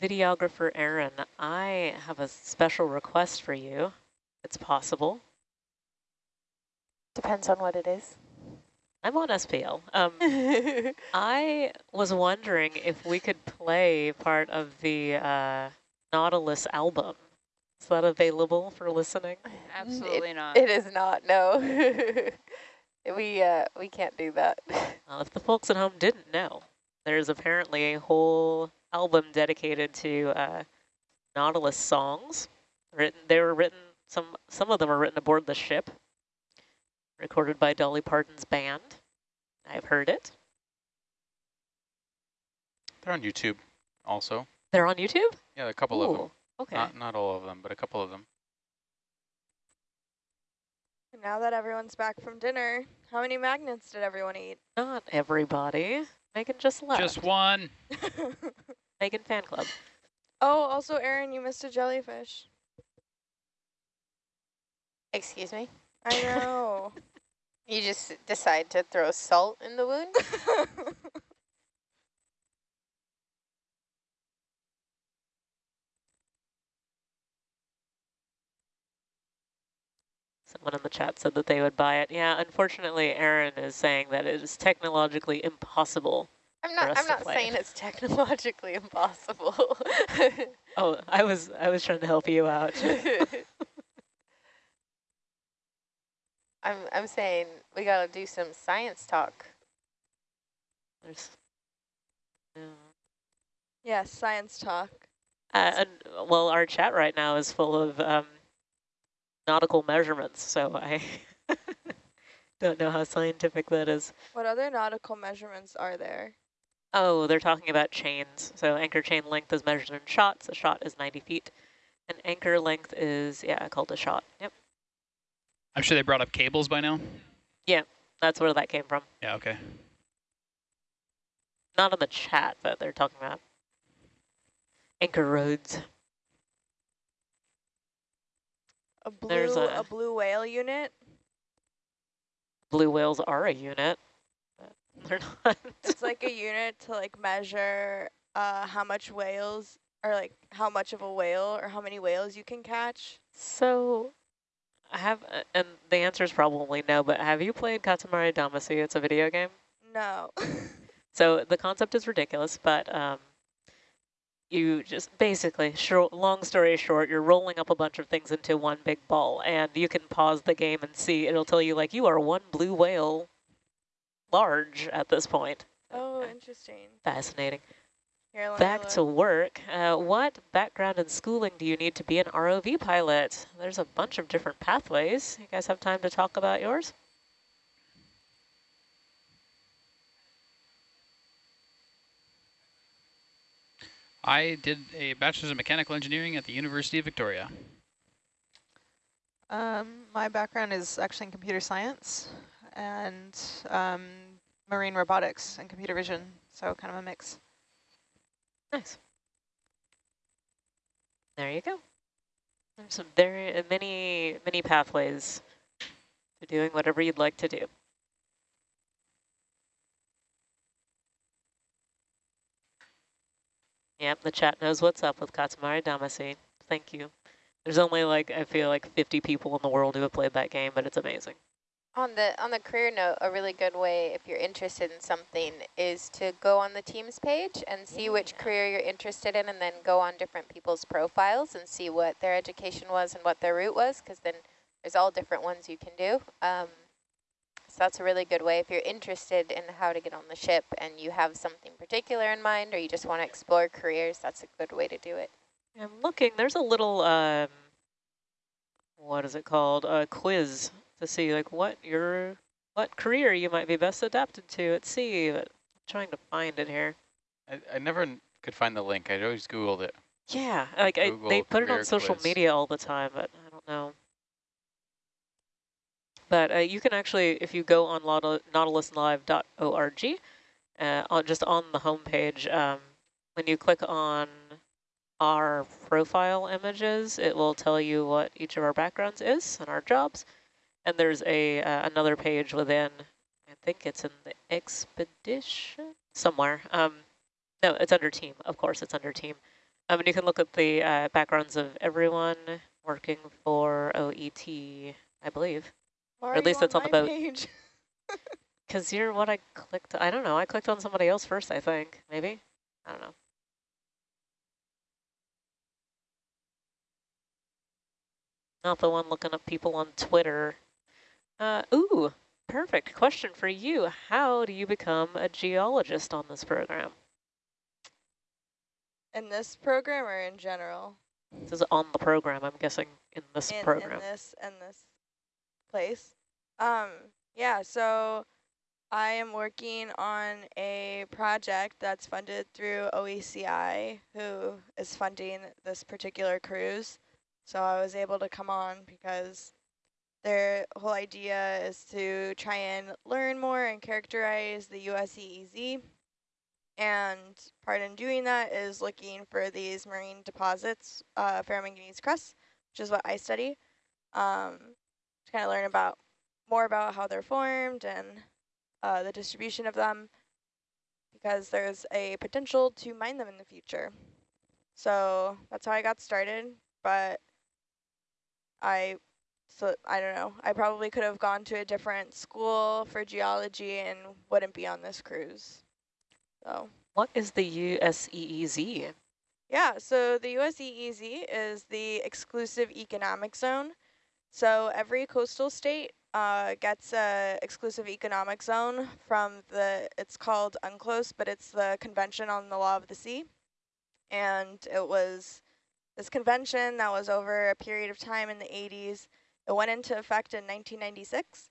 Speaker 2: videographer Aaron, I have a special request for you. It's possible.
Speaker 9: Depends on what it is.
Speaker 2: I'm on SPL. Um, <laughs> I was wondering if we could play part of the uh, Nautilus album. Is that available for listening?
Speaker 5: Absolutely
Speaker 9: it,
Speaker 5: not.
Speaker 9: It is not, no. <laughs> we uh we can't do that.
Speaker 2: Well, if the folks at home didn't know, there's apparently a whole album dedicated to uh, Nautilus songs. Written, they were written. Some some of them are written aboard the ship. Recorded by Dolly Parton's band. I've heard it.
Speaker 1: They're on YouTube also.
Speaker 2: They're on YouTube.
Speaker 1: Yeah, a couple of them.
Speaker 2: Okay.
Speaker 1: Not not all of them, but a couple of them.
Speaker 4: Now that everyone's back from dinner, how many magnets did everyone eat?
Speaker 2: Not everybody. Megan just left.
Speaker 1: Just one. <laughs>
Speaker 2: Megan fan club.
Speaker 4: oh, also, Aaron, you missed a jellyfish.
Speaker 9: Excuse me?
Speaker 4: I know. <laughs>
Speaker 9: You just decide to throw salt in the wound? <laughs>
Speaker 2: Someone in the chat said that they would buy it. Yeah, unfortunately, Aaron is saying that it is technologically impossible.
Speaker 9: I'm
Speaker 2: For
Speaker 9: not I'm not saying
Speaker 2: it.
Speaker 9: it's technologically impossible. <laughs>
Speaker 2: Oh, I was I was trying to help you out. <laughs>
Speaker 9: I'm I'm saying we gotta do some science talk.
Speaker 2: There's, yeah.
Speaker 4: yes, science talk.
Speaker 2: Uh, and well, our chat right now is full of um, nautical measurements, so I <laughs> don't know how scientific that is.
Speaker 4: What other nautical measurements are there?
Speaker 2: Oh, they're talking about chains. So anchor chain length is measured in shots. A shot is 90 feet. An anchor length is, yeah, called a shot. Yep.
Speaker 1: I'm sure they brought up cables by now.
Speaker 2: Yeah, that's where that came from.
Speaker 1: Yeah, okay.
Speaker 2: Not in the chat, but they're talking about anchor rodes.
Speaker 4: A blue
Speaker 2: There's
Speaker 4: a,
Speaker 2: a-
Speaker 4: blue whale unit.
Speaker 2: Blue whales are a unit. They're <laughs> not.
Speaker 4: It's like a unit to like measure uh, how much whales or like how much of a whale or how many whales you can catch.
Speaker 2: So, I have, uh, and the answer is probably no, but have you played Katamari Damacy? It's a video game.
Speaker 4: No. <laughs>
Speaker 2: So the concept is ridiculous, but um, you just basically, short, long story short, you're rolling up a bunch of things into one big ball, and you can pause the game and see. It'll tell you like you are one blue whale large at this point.
Speaker 4: oh, interesting.
Speaker 2: Fascinating.
Speaker 4: Here,
Speaker 2: Back to work. Uh, what background and schooling do you need to be an ROV pilot? There's a bunch of different pathways. You guys have time to talk about yours?
Speaker 1: I did a bachelor's in mechanical engineering at the University of Victoria.
Speaker 10: Um, my background is actually in computer science and um, marine robotics and computer vision, so kind of a mix.
Speaker 2: Nice. There you go. There's some very uh, many many pathways to doing whatever you'd like to do. Yep, the chat knows what's up with Katamari Damacy. Thank you. There's only like I feel like 50 people in the world who have played that game, but it's amazing.
Speaker 9: On the on the career note, a really good way if you're interested in something is to go on the Teams page and see which career you're interested in, and then go on different people's profiles and see what their education was and what their route was, because then there's all different ones you can do. Um, so that's a really good way if you're interested in how to get on the ship and you have something particular in mind, or you just want to explore careers. That's a good way to do it.
Speaker 2: I'm looking. There's a little um, what is it called? A quiz to see like what your what career you might be best adapted to at sea. But I'm trying to find it here.
Speaker 11: I, I never could find the link. I always Googled it.
Speaker 2: Yeah, like I, they put it on social
Speaker 11: quiz.
Speaker 2: media all the time, but I don't know. But uh, you can actually, if you go on nautil- nautiluslive.org, uh, just on the homepage, um, when you click on our profile images, it will tell you what each of our backgrounds is and our jobs. And there's a uh, another page within, I think it's in the expedition somewhere. Um, no, it's under team. Of course, it's under team. Um, and you can look at the uh, backgrounds of everyone working for OET, I believe.
Speaker 4: Why
Speaker 2: Or at least
Speaker 4: you
Speaker 2: it's on the boat.
Speaker 4: Page? <laughs>
Speaker 2: Because you're what I clicked. I don't know. I clicked on somebody else first, I think. Maybe? I don't know. Not the one looking up people on Twitter. Uh, ooh, perfect. Question for you. How do you become a geologist on this program?
Speaker 4: In this program or in general?
Speaker 2: This is on the program, I'm guessing, in this
Speaker 4: in,
Speaker 2: program.
Speaker 4: in this in this place. Um, yeah, so I am working on a project that's funded through OECI, who is funding this particular cruise. So I was able to come on because their whole idea is to try and learn more and characterize the USEEZ. And part in doing that is looking for these marine deposits, uh, ferromanganese crusts, which is what I study, um, to kind of learn about more about how they're formed and uh, the distribution of them, because there's a potential to mine them in the future. So that's how I got started, but I, so I don't know, I probably could have gone to a different school for geology and wouldn't be on this cruise. So.
Speaker 2: What is the E USEEZ?
Speaker 4: Yeah, so the USEEZ is the exclusive economic zone. So every coastal state uh, gets a exclusive economic zone from the, it's called UNCLOS, but it's the Convention on the Law of the Sea. And it was this convention that was over a period of time in the 80s It went into effect in 1996.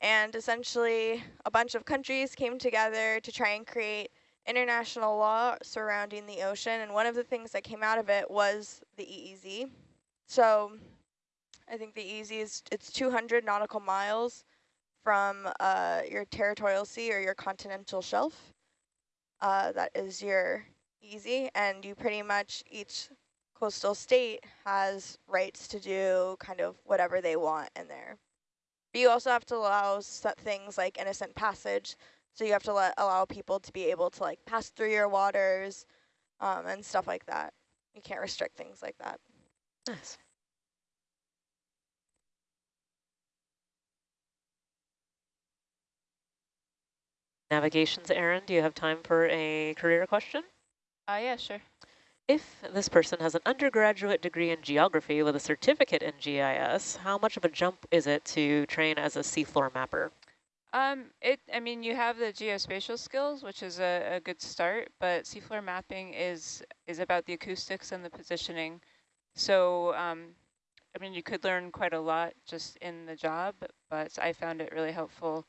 Speaker 4: And essentially, a bunch of countries came together to try and create international law surrounding the ocean. And one of the things that came out of it was the EEZ. So I think the easiest, it's 200 nautical miles from uh, your territorial sea or your continental shelf. Uh, that is your EEZ, and you pretty much, each coastal state has rights to do kind of whatever they want in there. But you also have to allow things like innocent passage, so you have to let allow people to be able to like pass through your waters um, and stuff like that. You can't restrict things like that.
Speaker 2: Nice. Navigations Aaron, do you have time for a career question?
Speaker 3: Uh, yeah, sure.
Speaker 2: If this person has an undergraduate degree in geography with a certificate in GIS, how much of a jump is it to train as a seafloor mapper?
Speaker 5: Um, it, I mean, you have the geospatial skills, which is a, a good start, but seafloor mapping is is about the acoustics and the positioning. So, um, I mean, you could learn quite a lot just in the job, but I found it really helpful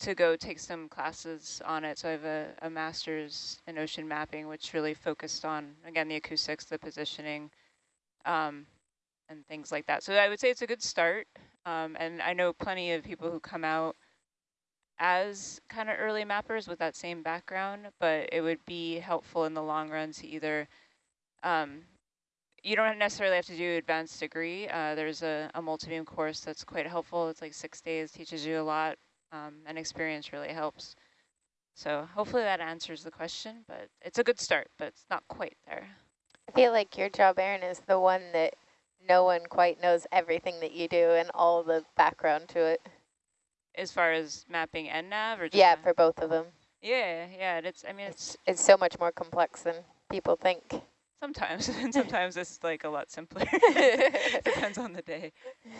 Speaker 5: to go take some classes on it. So I have a, a master's in ocean mapping, which really focused on, again, the acoustics, the positioning, um, and things like that. So I would say it's a good start. Um, and I know plenty of people who come out as kind of early mappers with that same background, but it would be helpful in the long run to either, um, you don't necessarily have to do advanced degree. Uh, there's a, a multi-beam course that's quite helpful. It's like six days, teaches you a lot, um, and experience really helps. So hopefully that answers the question, but it's a good start, but it's not quite there.
Speaker 9: I feel like your job, Aaron, is the one that no one quite knows everything that you do and all the background to it.
Speaker 5: As far as mapping and nav, or
Speaker 9: yeah, for both of them.
Speaker 5: Yeah, yeah. It's. I mean, it's,
Speaker 9: it's it's so much more complex than people think.
Speaker 5: Sometimes, <laughs> and <laughs> sometimes it's like a lot simpler. <laughs> Depends on the day.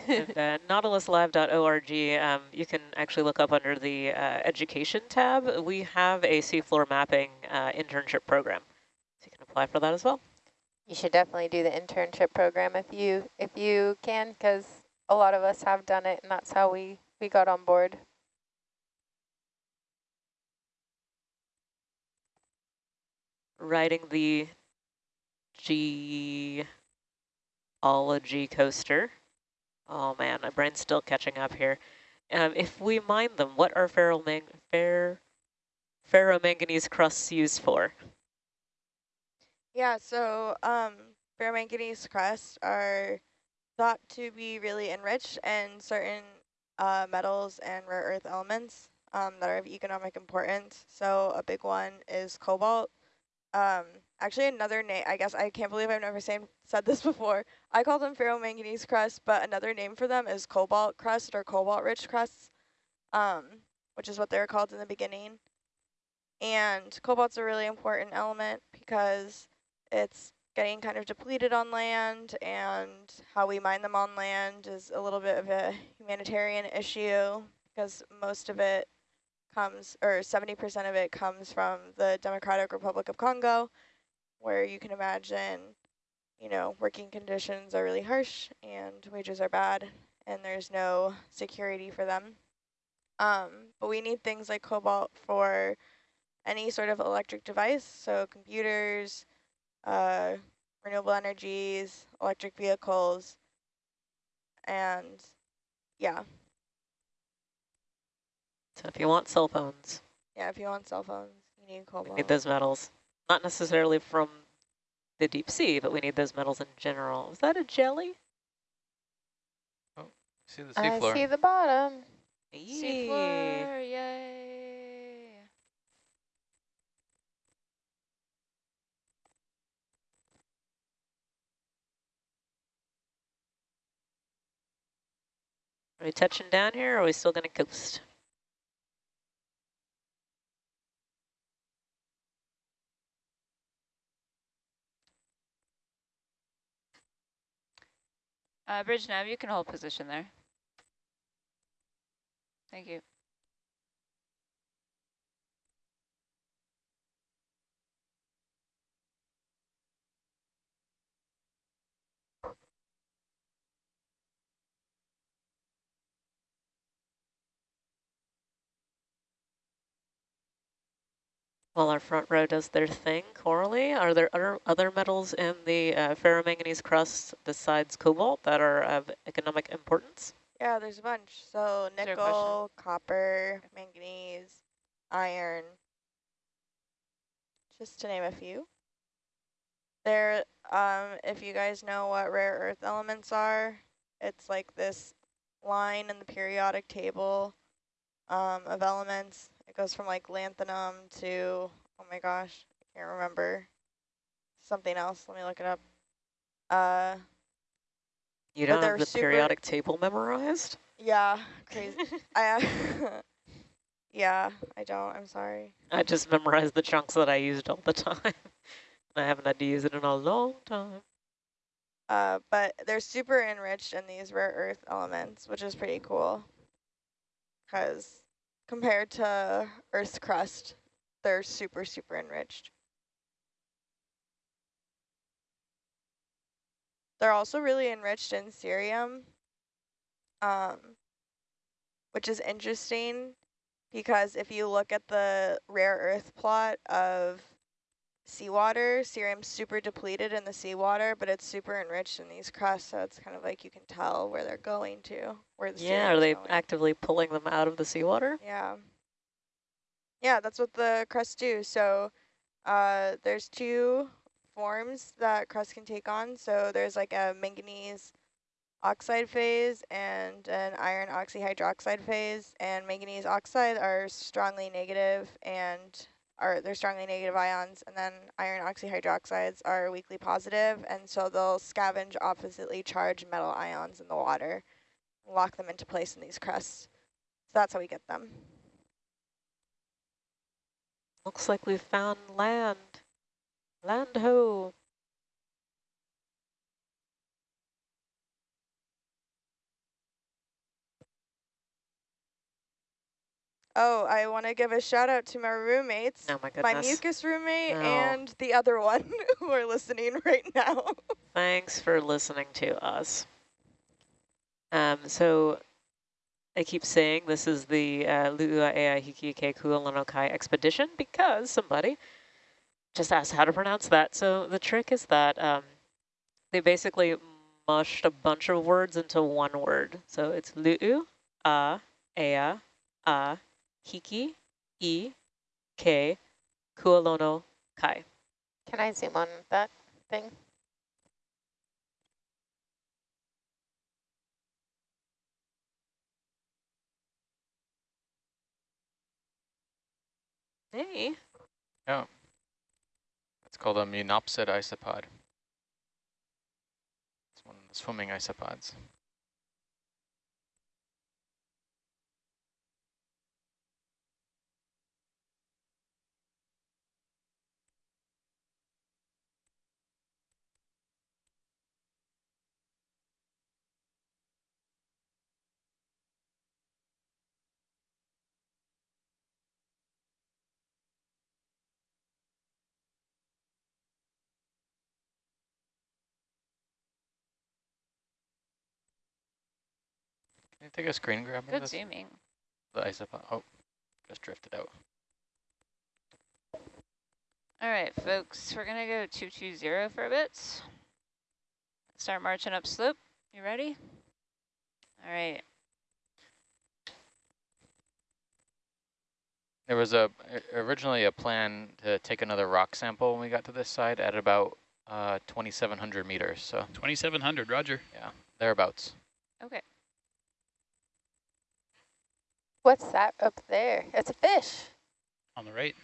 Speaker 2: and uh, nautiluslive.org, um, you can actually look up under the uh, education tab. We have a seafloor mapping uh, internship program. So you can apply for that as well.
Speaker 9: You should definitely do the internship program if you if you can, because a lot of us have done it, and that's how we, we got on board.
Speaker 2: Riding the geology coaster. Oh man, my brain's still catching up here. Um, if we mine them, what are ferromang fer ferromanganese crusts used for?
Speaker 4: Yeah, so um, ferromanganese crusts are thought to be really enriched in certain uh, metals and rare earth elements um, that are of economic importance. So a big one is cobalt. Um, actually, another name, I guess, I can't believe I've never same, said this <laughs> before. I call them ferromanganese crust, but another name for them is cobalt crust or cobalt-rich crusts, um, which is what they were called in the beginning. And cobalt's a really important element because it's getting kind of depleted on land, and how we mine them on land is a little bit of a humanitarian issue because most of it comes, or 70% of it comes from the Democratic Republic of Congo, where you can imagine, you know, working conditions are really harsh and wages are bad and there's no security for them. Um, but we need things like cobalt for any sort of electric device, so computers, uh, renewable energies, electric vehicles, and yeah,
Speaker 2: so if you want cell phones.
Speaker 4: Yeah, if you want cell phones, you need cobalt.
Speaker 2: Need those metals. Not necessarily from the deep sea, but we need those metals in general. Is that a jelly?
Speaker 11: Oh, see the seafloor.
Speaker 9: I see the bottom.
Speaker 3: Seafloor, yay.
Speaker 2: Are we touching down here or are we still going to coast?
Speaker 5: Uh, bridge nav, you can hold position there. Thank you.
Speaker 2: While our front row does their thing, Coralie, are there other, other metals in the uh, ferromanganese crust besides cobalt that are of economic importance?
Speaker 4: Yeah, there's a bunch. So nickel, copper, manganese, iron, just to name a few. There, um, if you guys know what rare earth elements are, it's like this line in the periodic table um, of elements. It goes from like lanthanum to, oh my gosh, I can't remember, something else. Let me look it up. Uh,
Speaker 2: You don't have the periodic table memorized?
Speaker 4: yeah, crazy. <laughs> I, uh, <laughs> yeah, I don't, I'm sorry.
Speaker 2: I just memorized the chunks that I used all the time. <laughs> I haven't had to use it in a long time.
Speaker 4: Uh, but they're super enriched in these rare earth elements, which is pretty cool. Because compared to Earth's crust, they're super, super enriched. They're also really enriched in cerium, um, which is interesting because if you look at the rare earth plot of seawater, cerium's super depleted in the seawater, but it's super enriched in these crusts, so it's kind of like you can tell where they're going to, where the
Speaker 2: Yeah, are they
Speaker 4: going.
Speaker 2: actively pulling them out of the seawater?
Speaker 4: Yeah. Yeah, that's what the crusts do. So uh, there's two forms that crust can take on. So there's like a manganese oxide phase and an iron oxyhydroxide phase. And manganese oxide are strongly negative and are they're strongly negative ions. And then iron oxyhydroxides are weakly positive, And so they'll scavenge oppositely charged metal ions in the water, lock them into place in these crusts. So that's how we get them.
Speaker 2: Looks like we've found land. Land ho.
Speaker 4: Oh, I want to give a shout out to my roommates,
Speaker 2: Oh my
Speaker 4: my mucus roommate
Speaker 2: No.
Speaker 4: and the other one <laughs> who are listening right now. <laughs>
Speaker 2: Thanks for listening to us. Um, so I keep saying this is the uh, Lu'ua Ea Hikike Kualonokai expedition because somebody just asked how to pronounce that. So the trick is that um, they basically mushed a bunch of words into one word. So it's Lu'u, A, A, Hiki, E, K, Kualono, Kai.
Speaker 9: Can I zoom on that thing?
Speaker 2: Hey.
Speaker 11: Yeah. It's called a munnopsid isopod. It's one of the swimming isopods. Can you take a screen grab of
Speaker 5: Good
Speaker 11: this?
Speaker 5: zooming.
Speaker 11: The isopod. Oh, just drifted out.
Speaker 5: All right, folks, we're going to go 220 for a bit. Start marching up slope. You ready? All right.
Speaker 11: There was a originally a plan to take another rock sample when we got to this side at about uh, 2,700 meters. So
Speaker 1: 2,700, roger.
Speaker 11: yeah, thereabouts.
Speaker 5: Okay.
Speaker 9: What's that up there? It's a fish.
Speaker 1: On the right,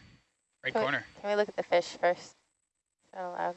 Speaker 1: right
Speaker 9: Can we-
Speaker 1: corner.
Speaker 9: Can we look at the fish first? That allowed?